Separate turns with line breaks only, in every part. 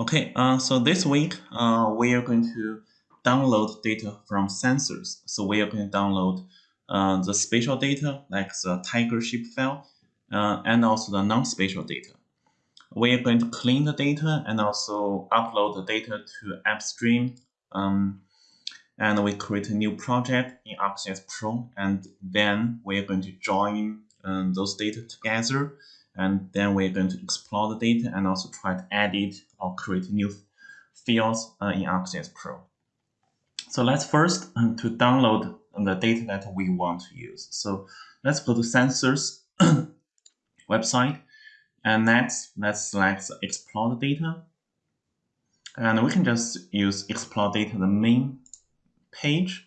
Okay, uh, so this week uh, we are going to download data from census. So we are going to download uh, the spatial data like the tiger shape file uh, and also the non-spatial data. We are going to clean the data and also upload the data to AppStream. Um, and we create a new project in ArcGIS Pro and then we are going to join um, those data together and then we're going to explore the data and also try to edit or create new fields uh, in ArcGIS Pro. So let's first um, to download the data that we want to use. So let's go to census website and next let's select explore the data and we can just use explore data the main page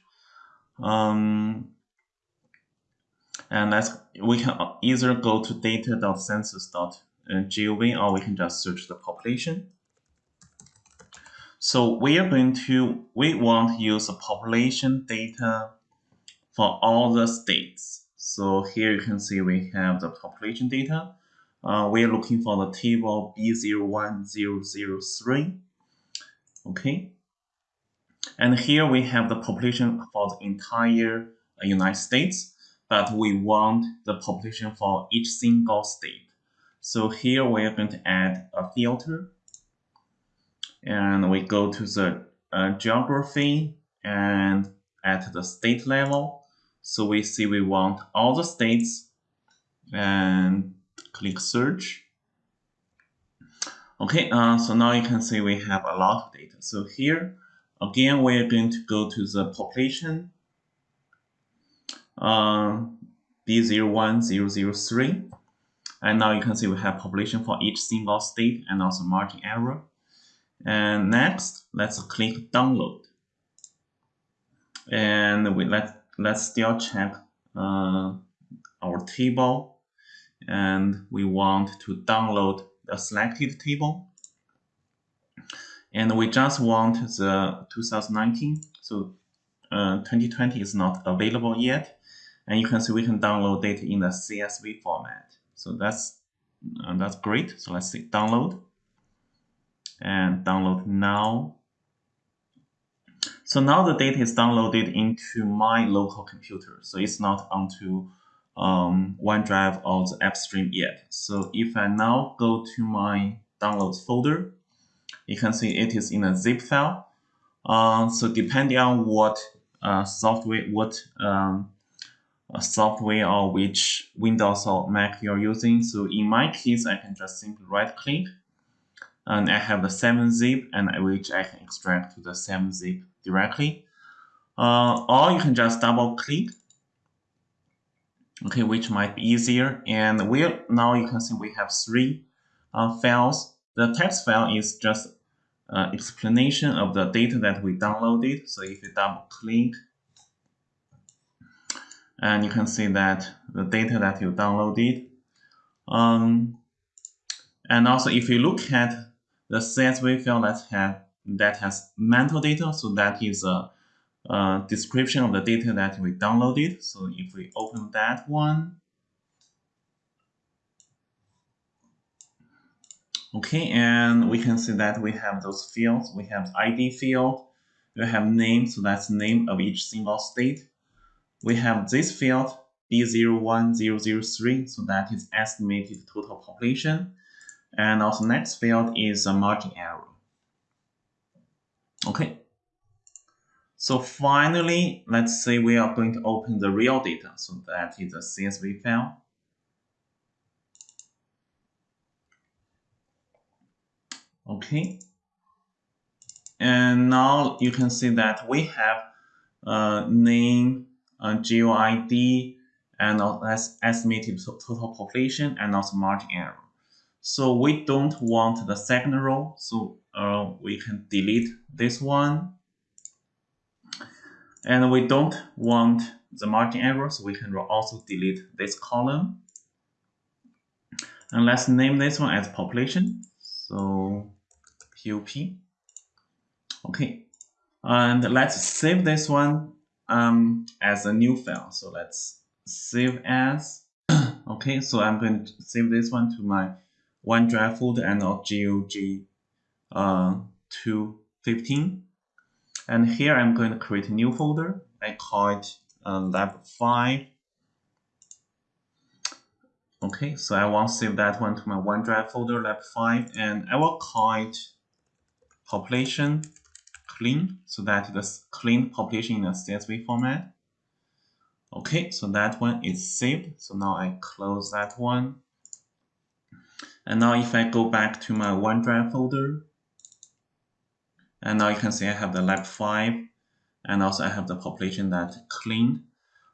um, and let's we can either go to data.census.gov or we can just search the population. So we are going to we want to use the population data for all the states. So here you can see we have the population data. Uh, we are looking for the table B01003. Okay. And here we have the population for the entire United States but we want the population for each single state. So here we are going to add a filter and we go to the uh, geography and at the state level. So we see we want all the states and click search. Okay, uh, so now you can see we have a lot of data. So here, again, we're going to go to the population um, B01003. And now you can see we have population for each single state and also margin error. And next, let's click download. And we let let's still check uh, our table, and we want to download the selected table. And we just want the 2019, so uh, 2020 is not available yet. And you can see we can download data in the CSV format. So that's uh, that's great. So let's see download and download now. So now the data is downloaded into my local computer. So it's not onto um, OneDrive or the AppStream yet. So if I now go to my downloads folder, you can see it is in a zip file. Uh, so depending on what uh, software, what um, software or which Windows or Mac you're using. So in my case, I can just simply right click and I have the 7-zip and which I can extract to the 7-zip directly. Uh, or you can just double click, okay, which might be easier. And we now you can see we have three uh, files. The text file is just uh, explanation of the data that we downloaded. So if you double click and you can see that the data that you downloaded. Um, and also if you look at the CSV file that has that has metadata, so that is a, a description of the data that we downloaded. So if we open that one, Okay, and we can see that we have those fields. We have ID field, we have name, so that's name of each single state we have this field B01003, so that is estimated total population. And also next field is a margin error. Okay. So finally, let's say we are going to open the real data. So that is a CSV file. Okay. And now you can see that we have a name, uh, GeoID, and that's estimated total population and also margin error. So we don't want the second row, so uh, we can delete this one. And we don't want the margin error, so we can also delete this column. And let's name this one as population. So POP. Okay. And let's save this one um, as a new file. So let's save as. okay, so I'm going to save this one to my OneDrive folder and GOG uh, to 15. And here I'm going to create a new folder. I call it uh, lab 5. Okay, so I want to save that one to my OneDrive folder, lab 5, and I will call it population clean, so that the clean population in a CSV format. Okay, so that one is saved. So now I close that one. And now if I go back to my OneDrive folder, and now you can see I have the lab 5, and also I have the population that cleaned.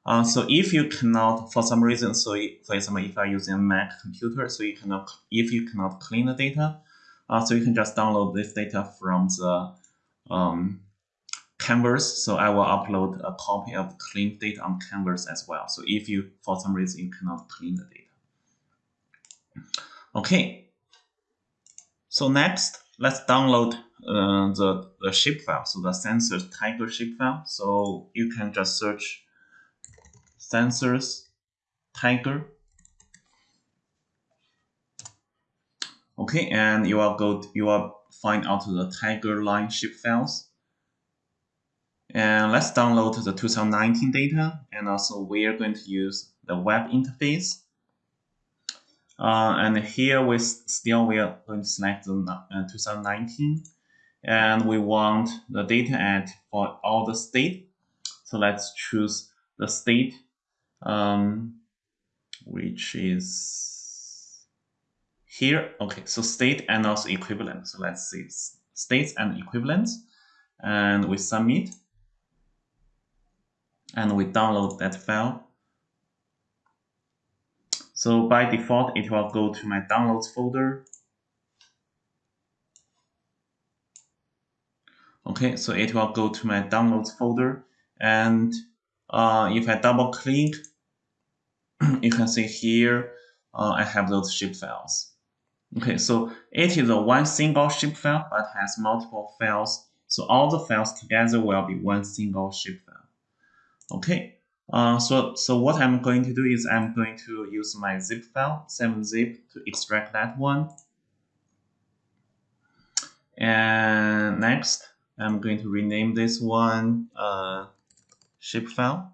Uh, so if you cannot, for some reason, so for example, if I'm using a Mac computer, so you cannot, if you cannot clean the data, uh, so you can just download this data from the um, Canvas. So I will upload a copy of the clean data on Canvas as well. So if you, for some reason, you cannot clean the data. Okay. So next, let's download uh, the, the shapefile, so the census tiger shapefile. So you can just search census tiger. Okay, and you will go, you will find out the tiger line shapefiles. And let's download the 2019 data, and also we are going to use the web interface. Uh, and here we still we are going to select the uh, 2019 and we want the data at for all the state. So let's choose the state, um, which is here. Okay, so state and also equivalent. So let's see states and equivalents, and we submit, and we download that file. So by default, it will go to my downloads folder Okay, so it will go to my downloads folder. And uh, if I double click, you can see here, uh, I have those shape files. Okay, so it is a one single shape file, but has multiple files. So all the files together will be one single shape file. Okay, uh, so, so what I'm going to do is I'm going to use my zip file, 7-zip, to extract that one. And next, I'm going to rename this one uh, shapefile.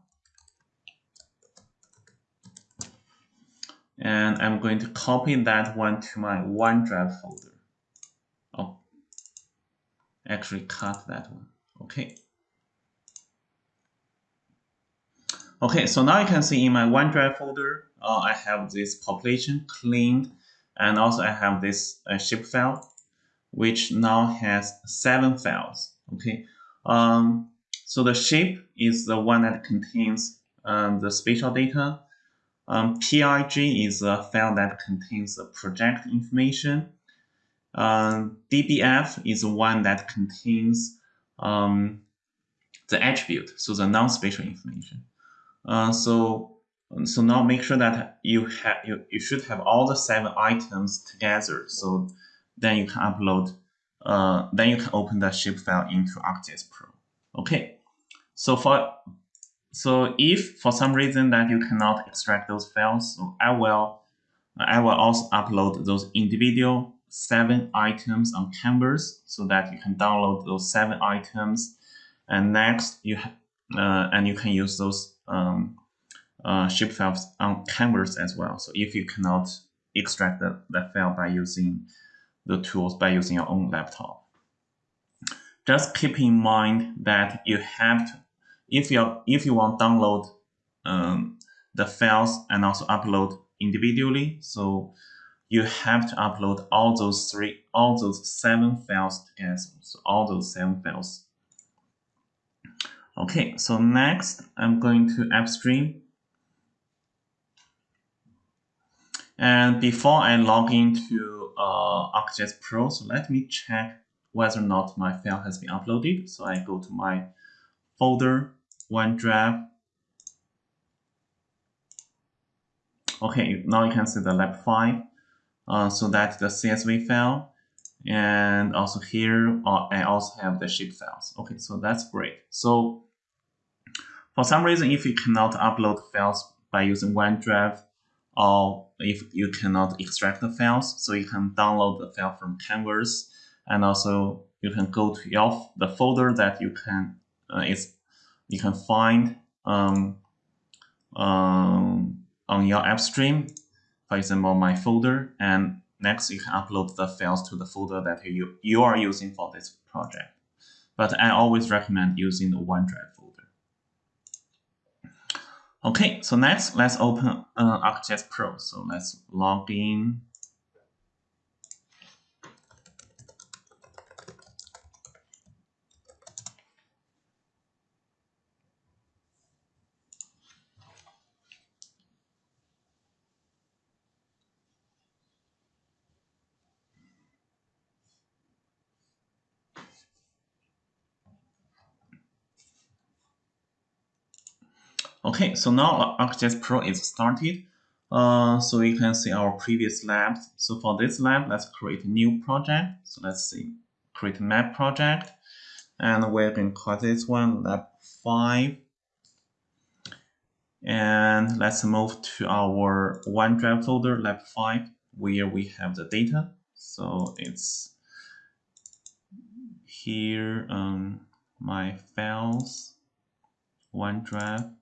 And I'm going to copy that one to my OneDrive folder. Oh, actually cut that one. Okay. Okay, so now you can see in my OneDrive folder, uh, I have this population cleaned, and also I have this uh, shapefile, which now has seven files. Okay, um, so the shape is the one that contains um, the spatial data. Um, PRJ is a file that contains the project information. Um, DBF is one that contains um, the attribute, so the non-spatial information. Uh, so, so now make sure that you have you, you should have all the seven items together. So then you can upload uh, then you can open the shapefile into ArcGIS Pro. Okay, so for so if for some reason that you cannot extract those files, so I will I will also upload those individual seven items on Canvas so that you can download those seven items. And next you uh, and you can use those um, uh, shapefiles on Canvas as well. So if you cannot extract the, that file by using the tools by using your own laptop. Just keep in mind that you have to, if you if you want to download um, the files and also upload individually, so you have to upload all those three, all those seven files together. So all those seven files. Okay, so next I'm going to AppStream. And before I log into uh, ArcGIS Pro. So let me check whether or not my file has been uploaded. So I go to my folder, OneDrive. Okay, now you can see the lab 5. Uh, so that's the CSV file. And also here, uh, I also have the shape files. Okay, so that's great. So for some reason, if you cannot upload files by using OneDrive, or if you cannot extract the files, so you can download the file from Canvas and also you can go to your the folder that you can uh, is you can find um, um, on your app stream, for example, my folder, and next you can upload the files to the folder that you, you are using for this project. But I always recommend using the OneDrive folder. Okay, so next, let's open uh, ArcGIS Pro. So let's log in Okay, so now ArcGIS Pro is started. Uh, so you can see our previous labs. So for this lab, let's create a new project. So let's see, create a map project. And we're going to call this one lab 5. And let's move to our OneDrive folder, lab 5, where we have the data. So it's here, um, my files, OneDrive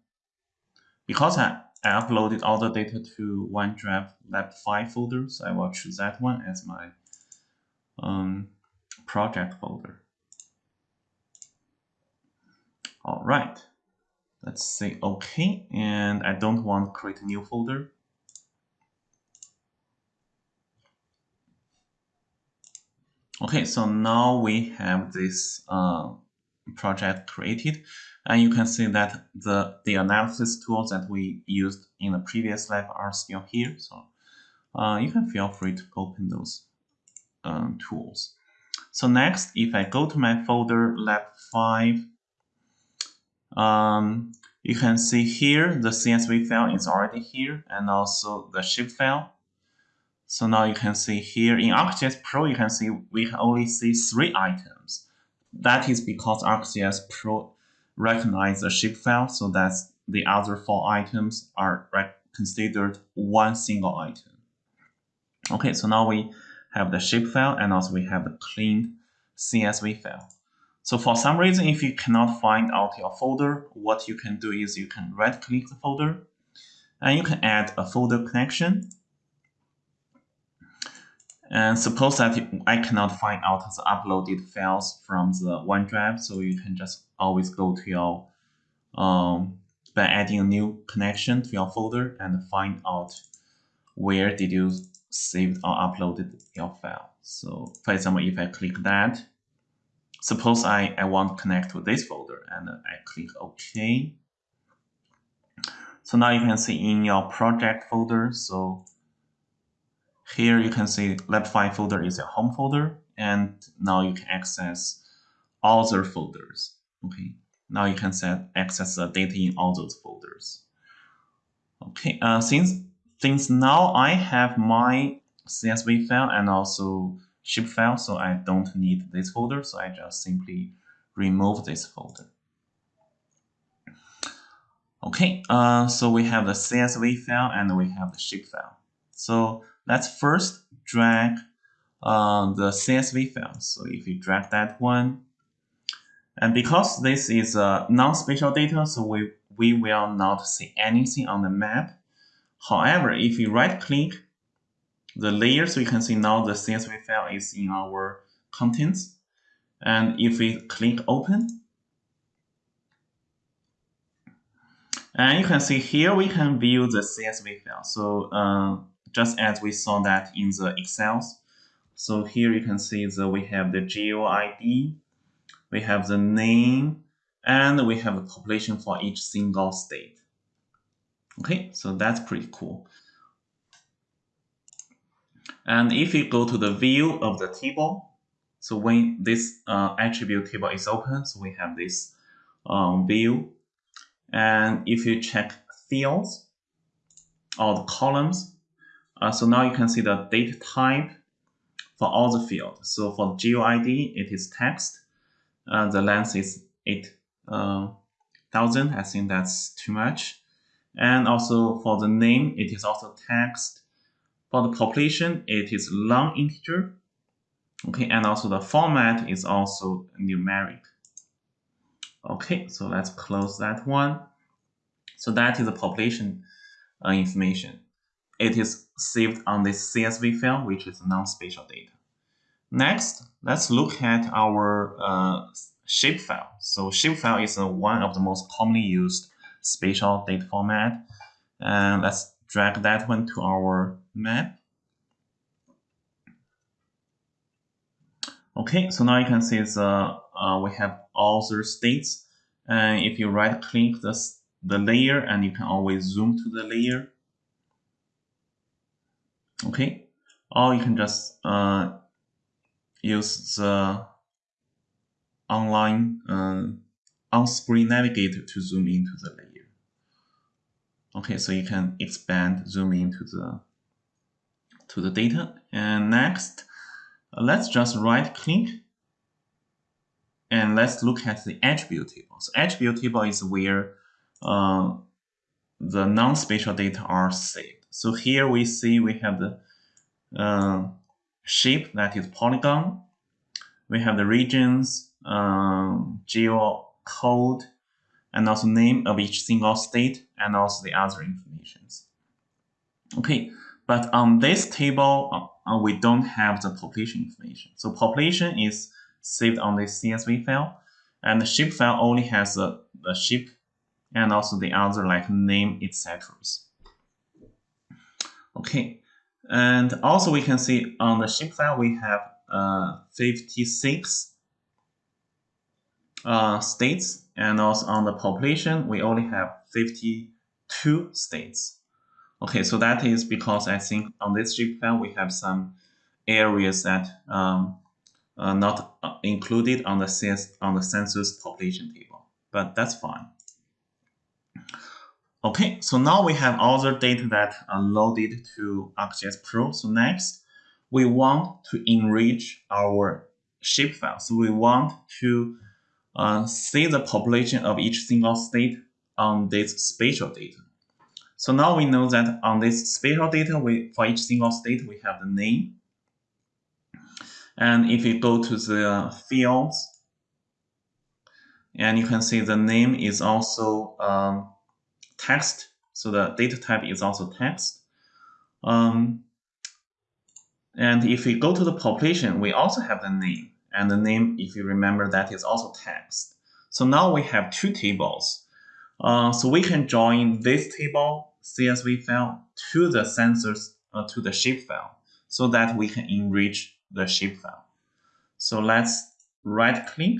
because I, I uploaded all the data to OneDrive Lab 5 folder, so I will choose that one as my um, project folder. All right, let's say OK, and I don't want to create a new folder. Okay, so now we have this uh, project created. And you can see that the, the analysis tools that we used in the previous lab are still here. So uh, you can feel free to open those um, tools. So next, if I go to my folder lab 5, um, you can see here the CSV file is already here and also the shape file. So now you can see here in ArcGIS Pro, you can see we can only see three items. That is because ArcGIS Pro recognize the shapefile so that the other four items are considered one single item. Okay, so now we have the shapefile and also we have the cleaned CSV file. So for some reason, if you cannot find out your folder, what you can do is you can right click the folder and you can add a folder connection and suppose that I cannot find out the uploaded files from the OneDrive, so you can just always go to your, um, by adding a new connection to your folder and find out where did you save or uploaded your file. So for example, if I click that, suppose I, I want to connect to this folder and I click OK. So now you can see in your project folder, so here you can see lab5 folder is a home folder, and now you can access all other folders. Okay, now you can set access the data in all those folders. Okay, uh, since since now I have my CSV file and also shape file, so I don't need this folder, so I just simply remove this folder. Okay, uh, so we have the CSV file and we have the shape file. So let's first drag uh, the CSV file. So if you drag that one, and because this is a non-spatial data, so we, we will not see anything on the map. However, if you right click the layer, so you can see now the CSV file is in our contents. And if we click open, and you can see here we can view the CSV file. So uh, just as we saw that in the Excels. So here you can see that we have the GeoID, we have the name, and we have a population for each single state. Okay, so that's pretty cool. And if you go to the view of the table, so when this uh, attribute table is open, so we have this um, view. And if you check fields or the columns, uh, so now you can see the data type for all the fields. So for GeoID, it is text. Uh, the length is 8,000. Uh, I think that's too much. And also for the name, it is also text. For the population, it is long integer. Okay, and also the format is also numeric. Okay, so let's close that one. So that is the population uh, information. It is saved on this CSV file, which is non-spatial data. Next, let's look at our uh, shapefile. So shapefile is uh, one of the most commonly used spatial data format. And let's drag that one to our map. Okay, so now you can see the, uh, we have all the states. And if you right click the, the layer and you can always zoom to the layer. Okay, or you can just uh, use the online uh, on-screen navigator to zoom into the layer. Okay, so you can expand, zoom into the to the data. And next, let's just right click and let's look at the attribute table. So attribute table is where uh, the non-spatial data are saved. So here we see we have the uh, shape that is polygon. We have the regions, um, geo code, and also name of each single state, and also the other informations. Okay, but on this table, uh, we don't have the population information. So population is saved on this CSV file, and the shape file only has the, the shape and also the other like name, etc. Okay, and also we can see on the shape file we have uh, 56 uh, states and also on the population we only have 52 states. Okay, so that is because I think on this shape file we have some areas that um, are not uh, included on the on the census population table, but that's fine. Okay, so now we have all the data that are loaded to ArcGIS Pro. So next, we want to enrich our shapefile. So we want to uh, see the population of each single state on this spatial data. So now we know that on this spatial data, we for each single state, we have the name. And if you go to the fields, and you can see the name is also um, text. So the data type is also text. Um, and if we go to the population, we also have the name. And the name, if you remember, that is also text. So now we have two tables. Uh, so we can join this table CSV file to the census, uh, to the shape file, so that we can enrich the shape file. So let's right click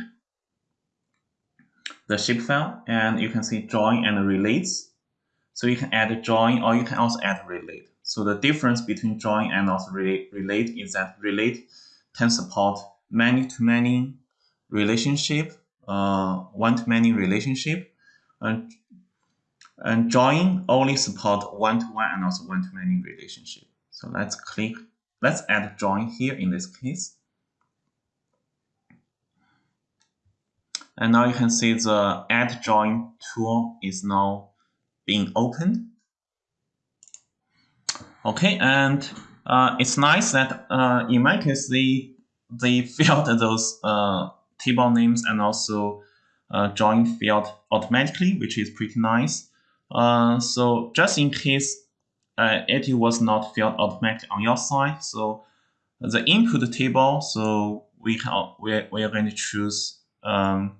the shape file and you can see join and relates. So you can add join or you can also add relate. So the difference between join and also relate, is that relate can support many-to-many relationship, uh, one-to-many relationship, and, and join only support one-to-one -one and also one-to-many relationship. So let's click, let's add join here in this case. And now you can see the add join tool is now being opened. Okay, and uh, it's nice that uh, in my case, they, they filled those uh, table names and also uh, join field automatically, which is pretty nice. Uh, so just in case uh, it was not filled automatically on your side, so the input table, so we we, we are going to choose um,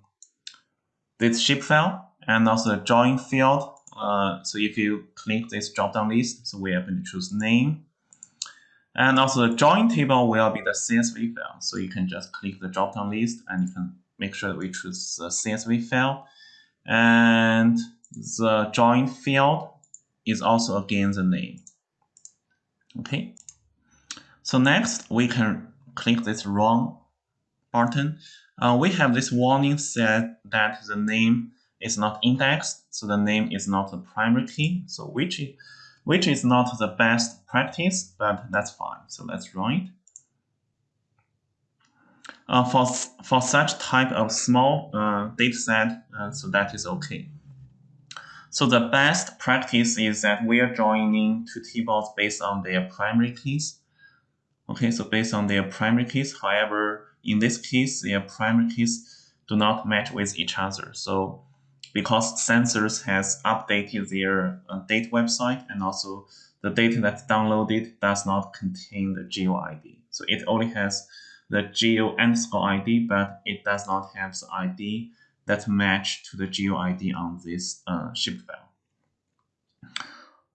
this shape file and also join field uh, so if you click this drop-down list, so we are going to choose name. And also the join table will be the CSV file. So you can just click the drop-down list and you can make sure that we choose the CSV file. And the join field is also again the name. Okay. So next we can click this run button. Uh, we have this warning said that the name is not indexed, so the name is not the primary key, so which, which is not the best practice, but that's fine. So let's run it. Uh, for, for such type of small uh, data set, uh, so that is okay. So the best practice is that we are joining two tables based on their primary keys. Okay, so based on their primary keys, however, in this case, their primary keys do not match with each other. So because census has updated their uh, data website and also the data that's downloaded does not contain the geo ID. So it only has the geo underscore ID, but it does not have the ID that match to the geo ID on this uh, shape file.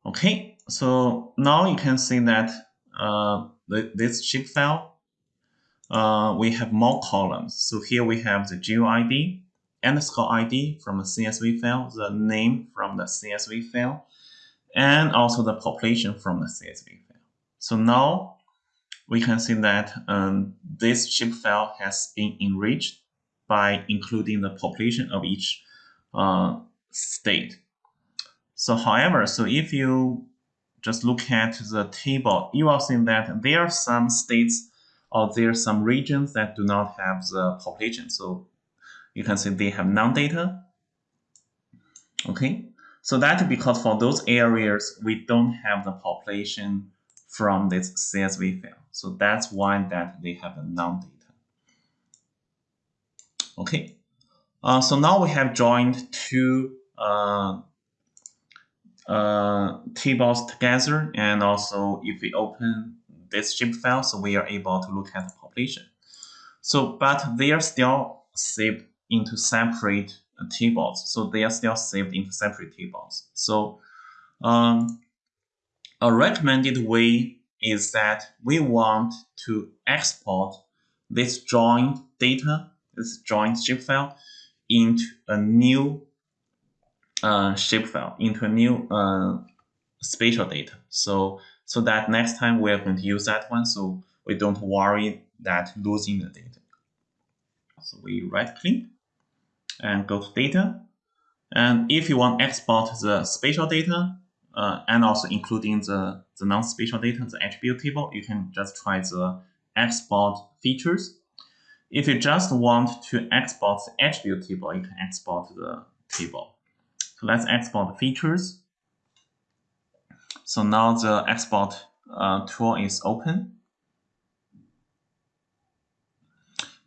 Okay, so now you can see that uh, this shape file, uh, we have more columns. So here we have the geo ID, underscore ID from the CSV file, the name from the CSV file, and also the population from the CSV file. So now we can see that um, this shape file has been enriched by including the population of each uh, state. So however, so if you just look at the table, you will see that there are some states or there are some regions that do not have the population. So you can see they have non-data. Okay, so that's because for those areas, we don't have the population from this CSV file. So that's why that they have the non-data. Okay, uh, so now we have joined two uh, uh, tables together, and also if we open this shape file, so we are able to look at the population. So, but they are still saved into separate tables. So they are still saved into separate tables. So um, a recommended way is that we want to export this joint data, this joint shapefile, into a new uh, file, into a new uh, spatial data. So so that next time we are going to use that one, so we don't worry that losing the data. So we right click and go to data. And if you want export the spatial data uh, and also including the, the non-spatial data, the attribute table, you can just try the export features. If you just want to export the attribute table, you can export the table. So let's export the features. So now the export uh, tool is open.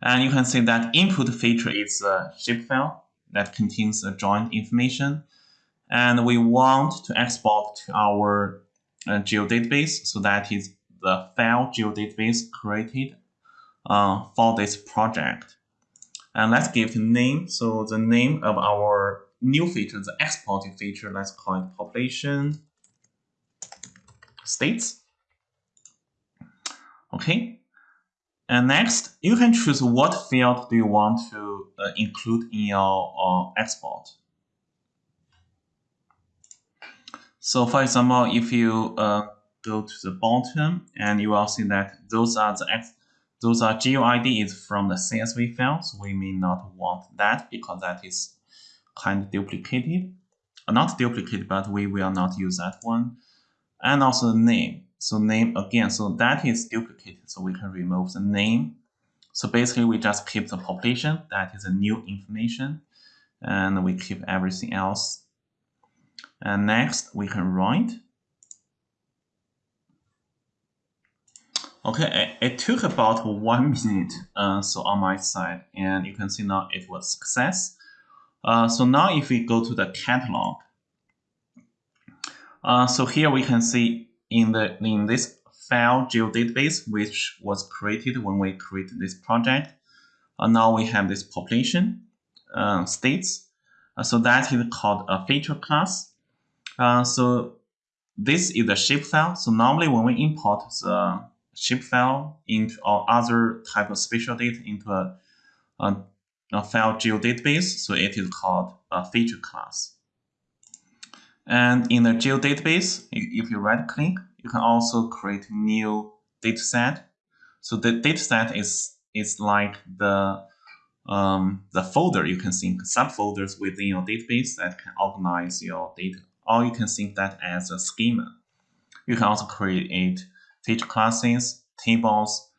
And you can see that input feature is a shapefile that contains the joint information. And we want to export to our uh, geodatabase. So that is the file geodatabase created uh, for this project. And let's give the name. So the name of our new feature, the exported feature, let's call it population states. Okay, and next, you can choose what field do you want to uh, include in your uh, export. So for example, if you uh, go to the bottom and you will see that those are the those are GeoID from the CSV file. So we may not want that because that is kind of duplicated. Not duplicated, but we will not use that one. And also the name. So name again, so that is duplicated, so we can remove the name. So basically we just keep the population, that is a new information, and we keep everything else. And next we can write. Okay, it, took about one minute, uh, so on my side, and you can see now it was success. Uh, so now if we go to the catalog, uh, so here we can see in the in this file geodatabase, which was created when we created this project. Uh, now we have this population uh, states. Uh, so that is called a feature class. Uh, so this is a shapefile. So normally when we import the shapefile into or other type of spatial data into a, a, a file geodatabase, so it is called a feature class. And in the geodatabase, if you right click, you can also create new dataset. So the dataset is is like the um, the folder you can think subfolders within your database that can organize your data. Or you can think that as a schema. You can also create feature classes, tables,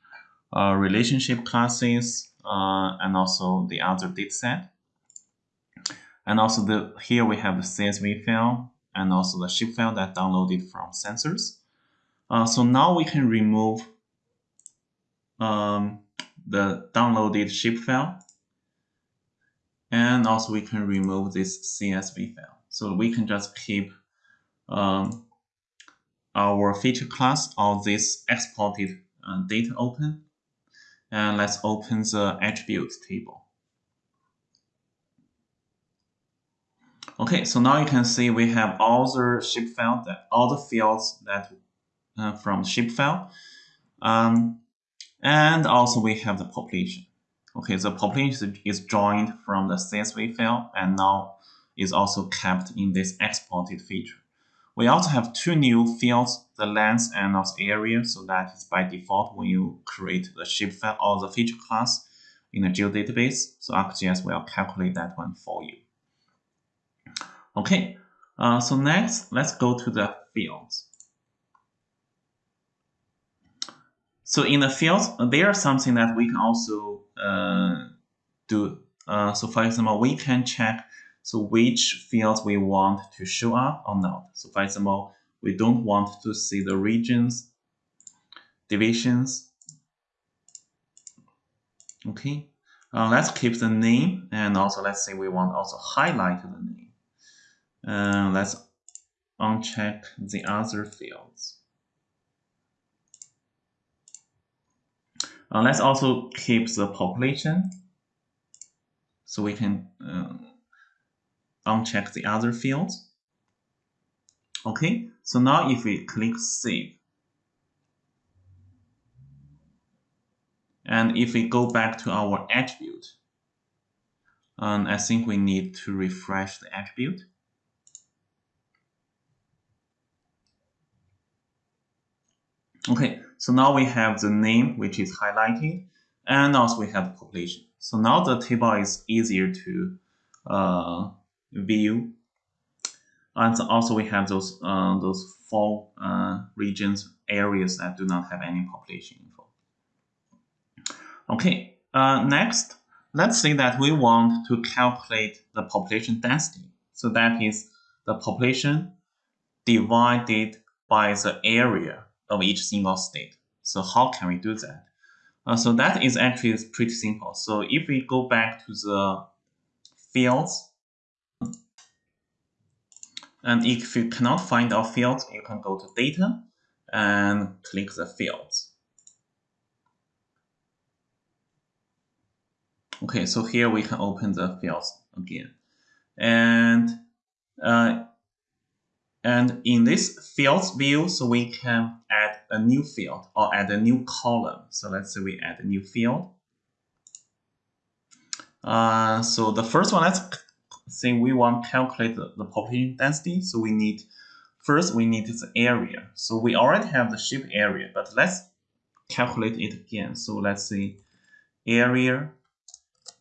uh, relationship classes, uh, and also the other dataset. And also the here we have the CSV file and also the shape file that downloaded from census. Uh, so now we can remove um, the downloaded shapefile. And also we can remove this CSV file. So we can just keep um, our feature class of this exported uh, data open. And let's open the attributes table. Okay, so now you can see we have all the shapefile, that all the fields that uh, from shapefile, um, and also we have the population. Okay, the population is joined from the CSV file and now is also kept in this exported feature. We also have two new fields, the length and also area, so that is by default when you create the shapefile or the feature class in the geodatabase. So ArcGIS will calculate that one for you. Okay, uh, so next, let's go to the fields. So in the fields, there are something that we can also uh, do. Uh, so for example, we can check so which fields we want to show up or not. So for example, we don't want to see the regions, divisions. Okay, uh, let's keep the name and also let's say we want also highlight the name. Uh, let's uncheck the other fields. Uh, let's also keep the population so we can uh, uncheck the other fields. Okay, so now if we click Save, and if we go back to our attribute, um, I think we need to refresh the attribute. Okay, so now we have the name, which is highlighted, and also we have population. So now the table is easier to uh, view. And also we have those uh, those four uh, regions, areas that do not have any population info. Okay, uh, next, let's say that we want to calculate the population density. So that is the population divided by the area of each single state. So how can we do that? Uh, so that is actually pretty simple. So if we go back to the fields, and if you cannot find our fields, you can go to data and click the fields. Okay, so here we can open the fields again. And uh, and in this fields view, so we can add a new field or add a new column. So let's say we add a new field. Uh, so the first one, let's say we want to calculate the, the population density. So we need, first we need the area. So we already have the shape area, but let's calculate it again. So let's say area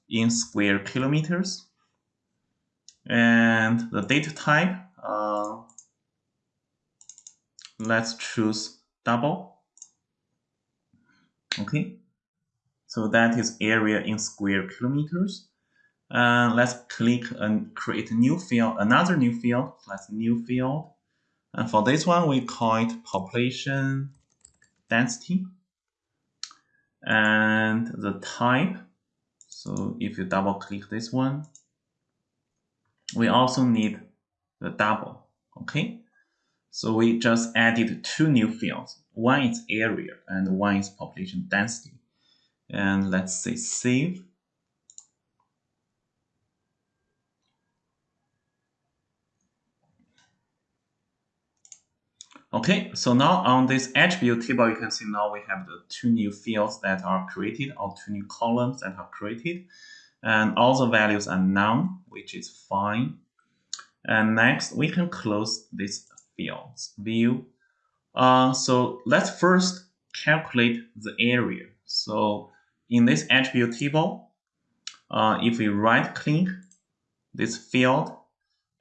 in square kilometers. And the data type, uh, let's choose double. Okay, so that is area in square kilometers. Uh, let's click and create a new field, another new field. Let's new field. And for this one, we call it population density. And the type. So if you double click this one, we also need the double. Okay. So we just added two new fields. One is area and one is population density. And let's say save. Okay, so now on this attribute table, you can see now we have the two new fields that are created or two new columns that are created. And all the values are none, which is fine. And next, we can close this fields view. Uh, so let's first calculate the area. So in this attribute table, uh, if we right click this field,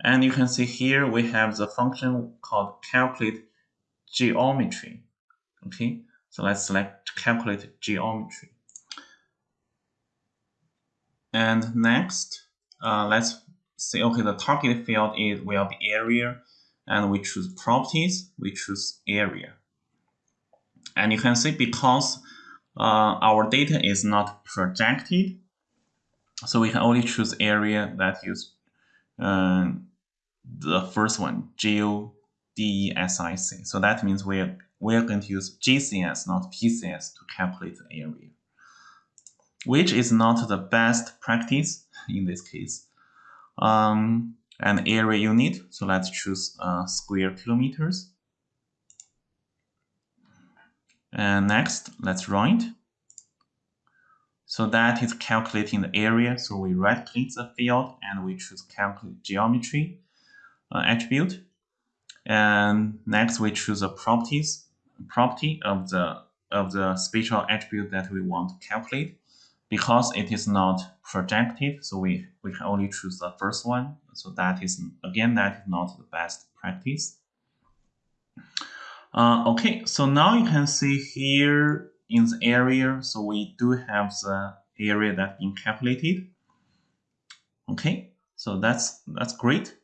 and you can see here we have the function called calculate geometry. Okay, so let's select calculate geometry. And next, uh, let's say, okay, the target field is will be area and we choose properties, we choose area. And you can see because uh, our data is not projected, so we can only choose area that use uh, the first one, geodesic. So that means we're we're going to use GCS, not PCS, to calculate the area, which is not the best practice in this case. Um, and area unit, so let's choose uh, square kilometers. And next, let's run it. So that is calculating the area. So we right click the field and we choose calculate geometry uh, attribute. And next we choose the properties property of the of the spatial attribute that we want to calculate. Because it is not projected, so we, we can only choose the first one. So that is again that is not the best practice. Uh, okay, so now you can see here in the area, so we do have the area that been calculated. Okay, so that's that's great.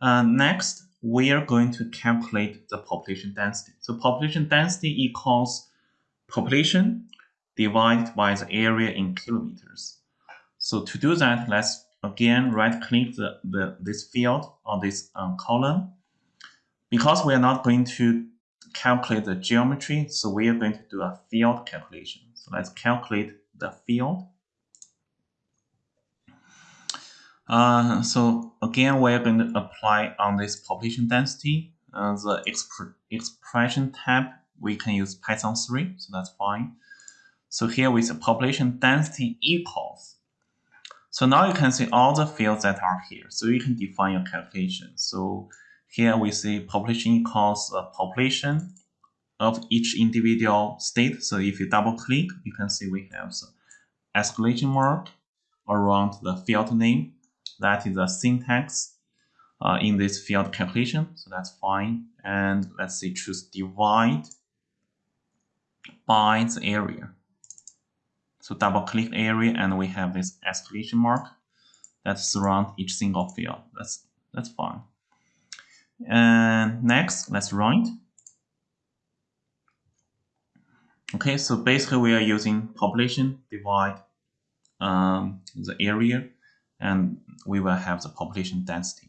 Uh, next, we are going to calculate the population density. So population density equals population divided by the area in kilometers. So to do that, let's again right click the, the this field or this um, column. Because we are not going to calculate the geometry, so we are going to do a field calculation. So let's calculate the field. Uh, so again, we're going to apply on this population density. Uh, the exp expression tab, we can use Python 3, so that's fine. So here with the population density equals. So now you can see all the fields that are here. So you can define your calculation. So here we see population equals the population of each individual state. So if you double click, you can see we have the exclamation mark around the field name. That is the syntax uh, in this field calculation. So that's fine. And let's say choose divide by the area. So double click area and we have this exclamation mark that surround each single field. That's that's fine. And next, let's run it. Okay, so basically we are using population divide um, the area and we will have the population density.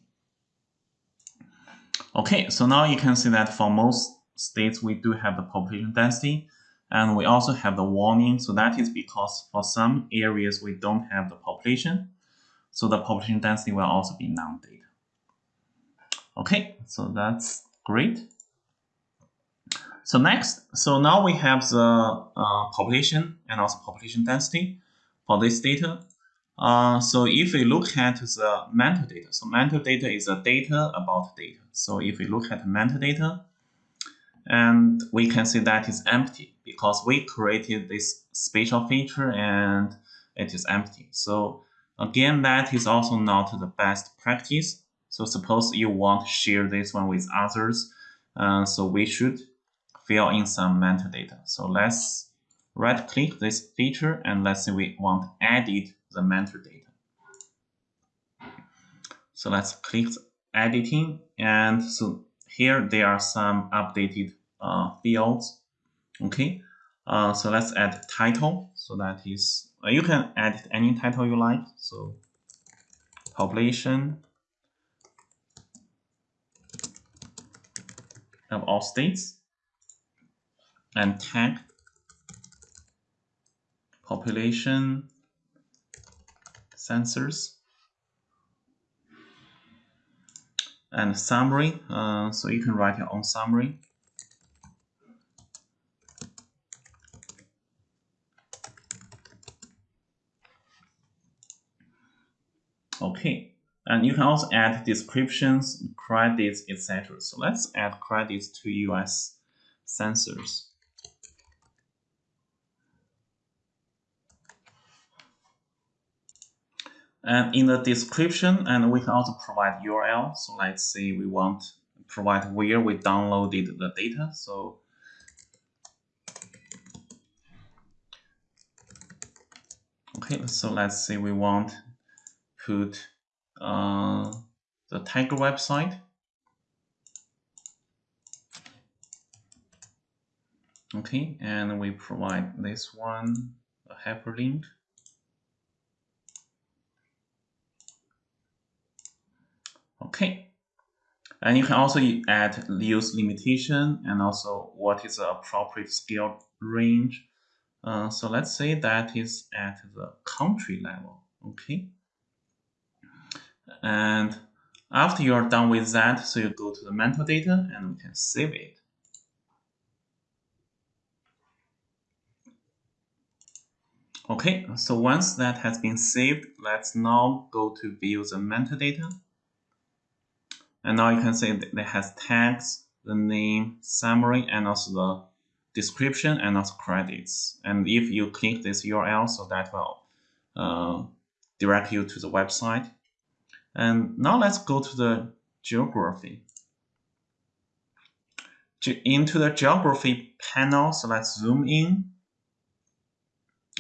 Okay, so now you can see that for most states we do have the population density and we also have the warning. So that is because for some areas we don't have the population. So the population density will also be non-data. Okay, so that's great. So next, so now we have the uh, population and also population density for this data. Uh, so if we look at the metadata, so metadata is a data about data. So if we look at metadata, and we can see that is empty because we created this spatial feature and it is empty. So again, that is also not the best practice. So suppose you want to share this one with others. Uh, so we should fill in some metadata. So let's right click this feature and let's say we want to edit the metadata. So let's click editing and so here there are some updated uh, fields. Okay, uh, so let's add title. So that is, uh, you can add any title you like. So population of all states and tag population census and summary. Uh, so you can write your own summary. Okay, and you can also add descriptions, credits, etc. So let's add credits to US census. And in the description, and we can also provide URL. So let's say we want to provide where we downloaded the data. So okay, so let's say we want put uh, the TIGER website. Okay, and we provide this one a hyperlink. Okay, and you can also add use limitation and also what is the appropriate scale range. Uh, so let's say that is at the country level. Okay, and after you're done with that, so you go to the metadata and we can save it. Okay, so once that has been saved, let's now go to view the metadata. And now you can see that it has tags, the name, summary, and also the description and also credits. And if you click this URL, so that will uh, direct you to the website. And now let's go to the geography. Into the geography panel, so let's zoom in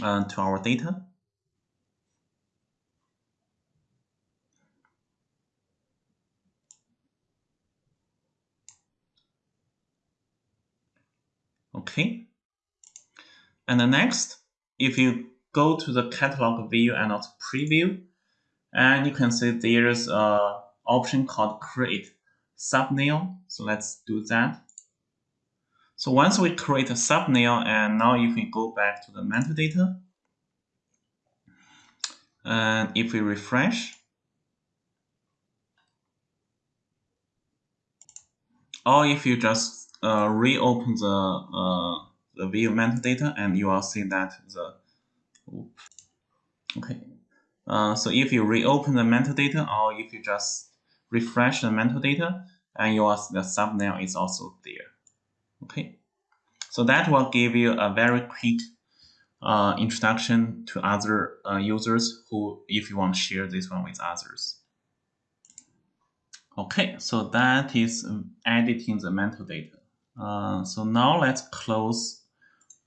uh, to our data. Okay. And the next, if you go to the catalog view and also preview, and you can see there's a option called create thumbnail. So let's do that. So once we create a thumbnail, and now if we go back to the metadata, and if we refresh, or if you just uh, reopen the uh, the view metadata, and you will see that the okay. Uh, so if you reopen the metadata, or if you just refresh the metadata, and your the thumbnail is also there. Okay, so that will give you a very quick uh, introduction to other uh, users who, if you want to share this one with others. Okay, so that is editing the metadata. Uh, so now let's close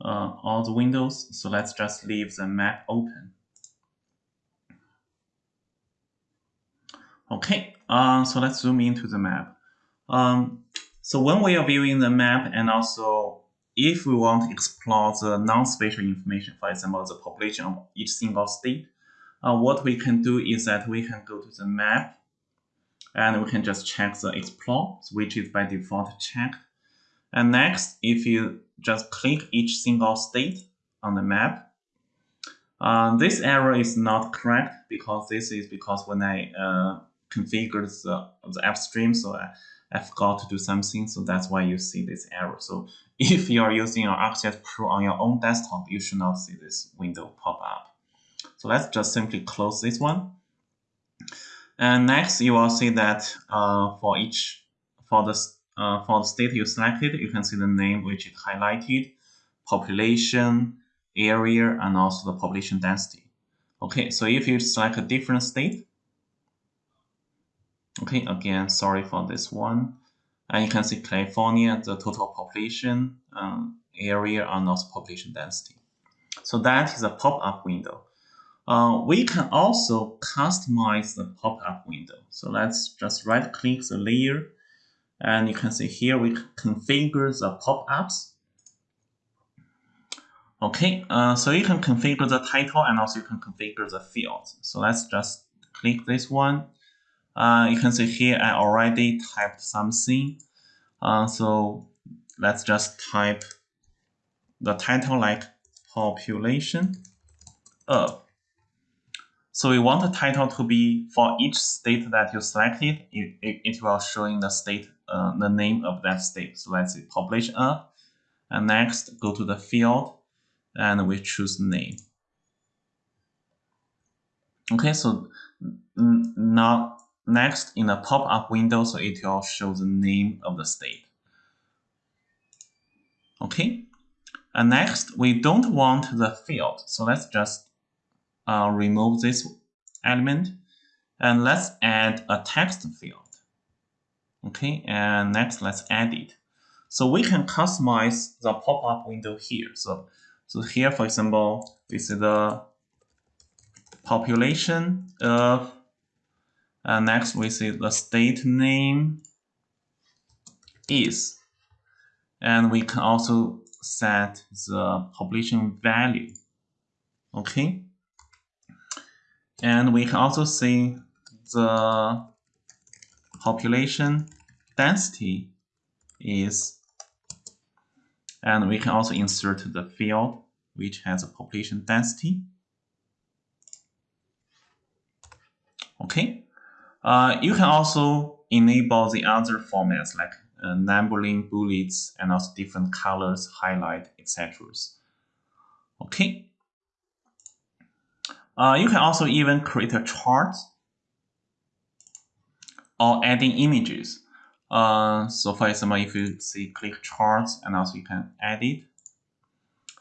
uh, all the windows. So let's just leave the map open. Okay, uh, so let's zoom into the map. Um, so when we are viewing the map and also if we want to explore the non-spatial information, for example, the population of each single state, uh, what we can do is that we can go to the map and we can just check the explore, which is by default checked. And next, if you just click each single state on the map, uh, this error is not correct because this is because when I uh, configured the, the AppStream, so I, I forgot to do something, so that's why you see this error. So if you are using your ArcGIS Pro on your own desktop, you should not see this window pop up. So let's just simply close this one. And next, you will see that uh, for each for the uh, for the state you selected, you can see the name which is highlighted, population, area, and also the population density. Okay, so if you select a different state, okay, again, sorry for this one. And you can see California, the total population, um, area, and also population density. So that is a pop-up window. Uh, we can also customize the pop-up window. So let's just right-click the layer, and you can see here we configure the pop-ups. Okay, uh, so you can configure the title and also you can configure the fields. So let's just click this one uh, you can see here I already typed something. Uh, so let's just type the title like population of. So we want the title to be for each state that you selected, it, it, it will showing the state, uh, the name of that state. So let's say population of, and next go to the field and we choose name. Okay, so now Next, in the pop-up window, so it will show the name of the state. Okay, and next, we don't want the field, so let's just uh, remove this element, and let's add a text field. Okay, and next, let's add it. So we can customize the pop-up window here. So, so here, for example, this is the population of uh, next, we see the state name is. And we can also set the population value. Okay. And we can also see the population density is, and we can also insert the field which has a population density. Okay. Uh, you can also enable the other formats like uh, numbering bullets and also different colors, highlight, etc. Okay. Uh, you can also even create a chart or adding images. Uh, so for example, if you see click charts and also you can edit.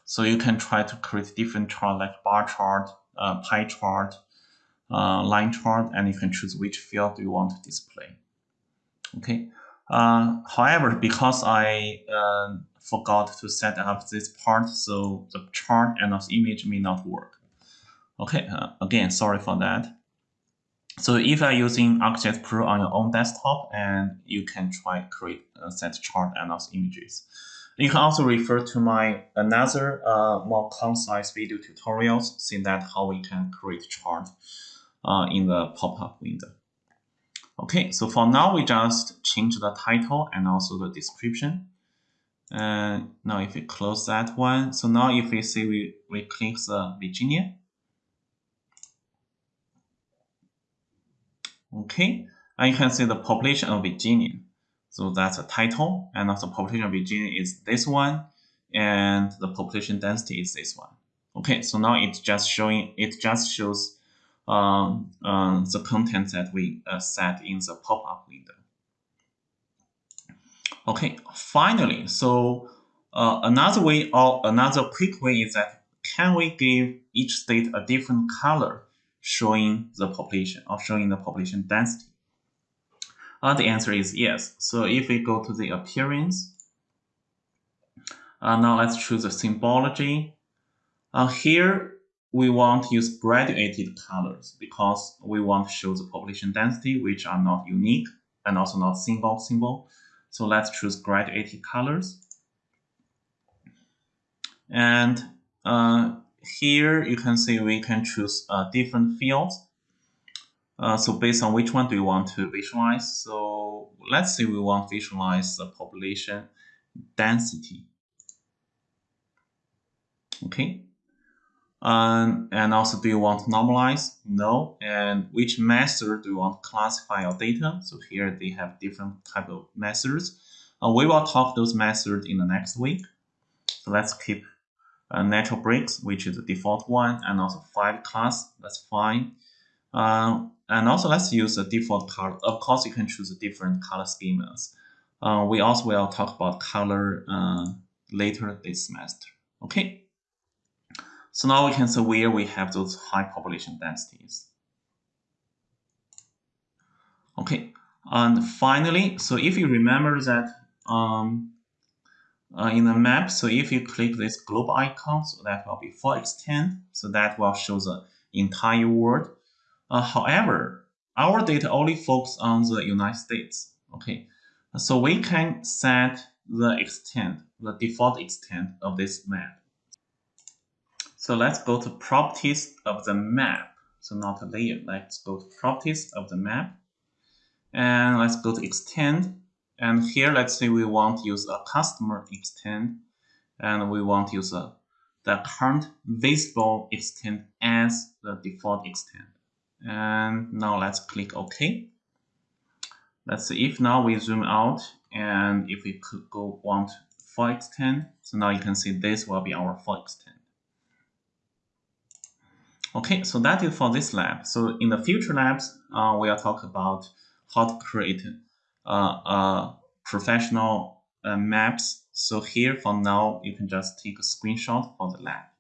So you can try to create different chart like bar chart, uh, pie chart, uh, line chart, and you can choose which field you want to display. Okay. Uh, however, because I uh, forgot to set up this part, so the chart and the image may not work. Okay, uh, again, sorry for that. So if you're using ArcGIS Pro on your own desktop, and you can try create a set chart and also images. You can also refer to my another uh, more concise video tutorials, see that how we can create chart uh, in the pop-up window. Okay, so for now, we just change the title and also the description. And now if we close that one, so now if we see we, we click the Virginia. Okay, and you can see the population of Virginia. So that's a title, and also population of Virginia is this one, and the population density is this one. Okay, so now it's just showing, it just shows um, uh, the content that we uh, set in the pop-up window. Okay, finally, so uh, another way or another quick way is that can we give each state a different color showing the population or showing the population density? Uh, the answer is yes. So if we go to the appearance, uh, now let's choose the symbology. Uh, here we want to use graduated colors because we want to show the population density, which are not unique and also not single symbol. So let's choose graduated colors. And uh, here you can see we can choose uh, different fields. Uh, so based on which one do you want to visualize? So let's say we want to visualize the population density. Okay, um, and also, do you want to normalize? No. And which method do you want to classify your data? So here they have different type of methods. Uh, we will talk those methods in the next week. So let's keep uh, natural breaks, which is the default one, and also five class. That's fine. Uh, and also let's use the default color. Of course, you can choose different color schemas. Uh, we also will talk about color uh, later this semester. Okay. So now we can see where we have those high population densities. Okay, and finally, so if you remember that um, uh, in the map, so if you click this globe icon, so that will be full extent, so that will show the entire world. Uh, however, our data only focus on the United States. Okay, so we can set the extent, the default extent of this map. So let's go to properties of the map. So not a layer. Let's go to properties of the map. And let's go to extend. And here, let's say we want to use a customer extend. And we want to use a, the current visible extend as the default extend. And now let's click OK. Let's see if now we zoom out and if we could go want full extent. So now you can see this will be our full extent. Okay, so that is for this lab. So in the future labs, uh, we'll talk about how to create uh, uh, professional uh, maps. So here for now, you can just take a screenshot for the lab.